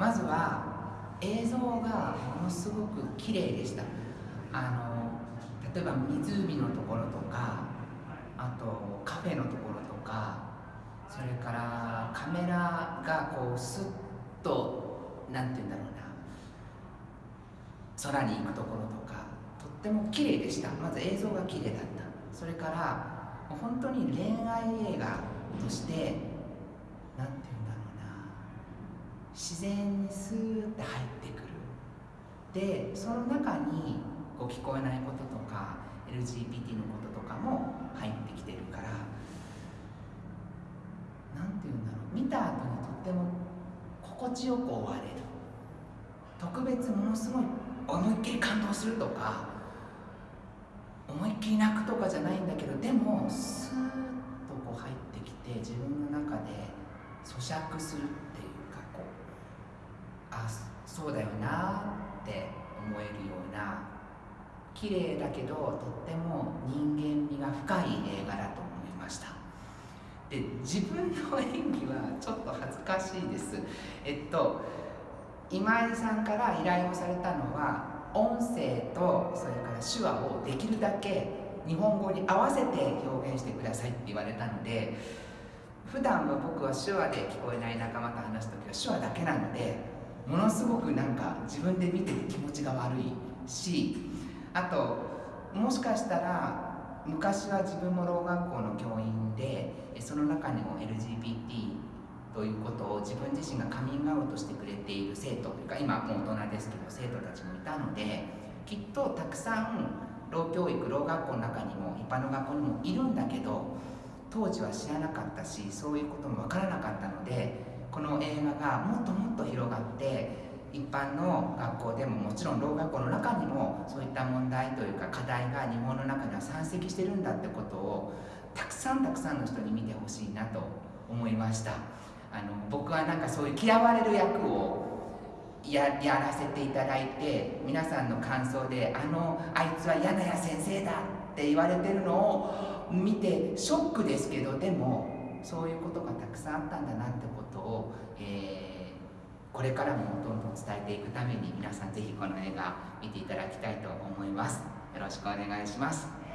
まずは映像がものすごく綺麗でした。あの例えば湖のところとかあとカフェのところとかそれからカメラがこうスッと何て言うんだろうな。空に行くところとかとっても綺麗でした。まず映像が綺麗だった。それから本当に恋愛映画として何て言うんだろう。自然にスーッて入ってくる。でその中にこう聞こえないこととか LGBT のこととかも入ってきてるから何て言うんだろう。見た後にとっても心地よく終われる。特別ものすごい思いっきり感動するとか思いっきり泣くとかじゃないんだけどでもスーッとこう入ってきて自分の中で咀嚼するってそうだよなって思えるような綺麗だけどとっても人間味が深い映画だと思いました。で自分の演技はちょっと恥ずかしいです。えっと今井さんから依頼をされたのは音声とそれから手話をできるだけ日本語に合わせて表現してくださいって言われたので普段は僕は手話で聞こえない仲間と話す時は手話だけなのでものすごくなんか自分で見てて気持ちが悪いしあともしかしたら昔は自分もろう学校の教員でその中にも LGBT ということを自分自身がカミングアウトしてくれている生徒というか今もう大人ですけど生徒たちもいたのできっとたくさん老教育老学校の中にも一般の学校にもいるんだけど当時は知らなかったしそういうことも分からなかったのでこの映画がもっともっと広般の学校でももちろんろう学校の中にもそういった問題というか課題が日本の中には山積してるんだってことをたくさんたくさんの人に見てほしいなと思いました。あの僕はなんかそういう嫌われる役をややらせていただいて皆さんの感想で「あのあいつは柳谷先生だ」って言われてるのを見てショックですけどでもそういうことがたくさんあったんだなってことを、えー、これからもどんどん伝えていくために皆さんぜひこの映画見ていただきたいと思います。よろしくお願いします。